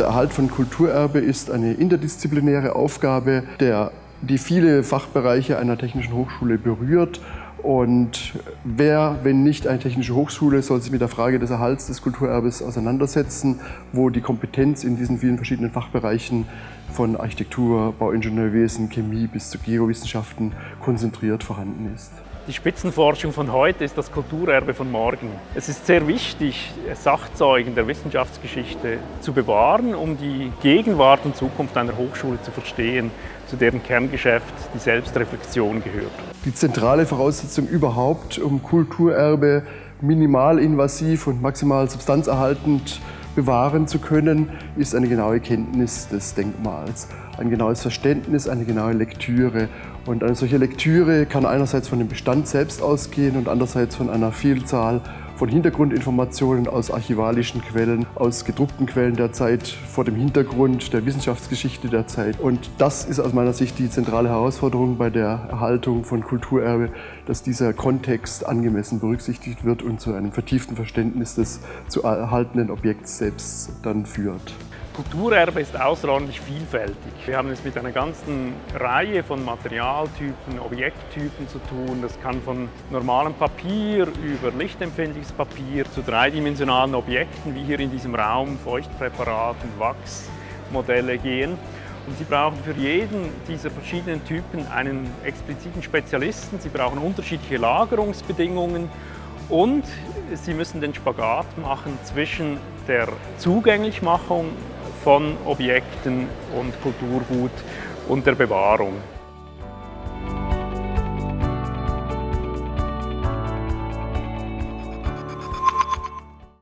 Der Erhalt von Kulturerbe ist eine interdisziplinäre Aufgabe, der, die viele Fachbereiche einer technischen Hochschule berührt. Und wer, wenn nicht eine technische Hochschule, soll sich mit der Frage des Erhalts des Kulturerbes auseinandersetzen, wo die Kompetenz in diesen vielen verschiedenen Fachbereichen von Architektur, Bauingenieurwesen, Chemie bis zu Geowissenschaften konzentriert vorhanden ist. Die Spitzenforschung von heute ist das Kulturerbe von morgen. Es ist sehr wichtig, Sachzeugen der Wissenschaftsgeschichte zu bewahren, um die Gegenwart und Zukunft einer Hochschule zu verstehen, zu deren Kerngeschäft die Selbstreflexion gehört. Die zentrale Voraussetzung überhaupt, um Kulturerbe minimalinvasiv und maximal substanzerhaltend bewahren zu können, ist eine genaue Kenntnis des Denkmals, ein genaues Verständnis, eine genaue Lektüre. Und eine solche Lektüre kann einerseits von dem Bestand selbst ausgehen und andererseits von einer Vielzahl von Hintergrundinformationen aus archivalischen Quellen, aus gedruckten Quellen der Zeit, vor dem Hintergrund der Wissenschaftsgeschichte der Zeit. Und das ist aus meiner Sicht die zentrale Herausforderung bei der Erhaltung von Kulturerbe, dass dieser Kontext angemessen berücksichtigt wird und zu einem vertieften Verständnis des zu erhaltenen Objekts selbst dann führt. Kulturerbe ist außerordentlich vielfältig. Wir haben es mit einer ganzen Reihe von Materialtypen, Objekttypen zu tun. Das kann von normalem Papier über lichtempfindliches Papier zu dreidimensionalen Objekten, wie hier in diesem Raum, Feuchtpräparaten, Wachsmodelle gehen. Und Sie brauchen für jeden dieser verschiedenen Typen einen expliziten Spezialisten. Sie brauchen unterschiedliche Lagerungsbedingungen und Sie müssen den Spagat machen zwischen der Zugänglichmachung von Objekten und Kulturgut und der Bewahrung.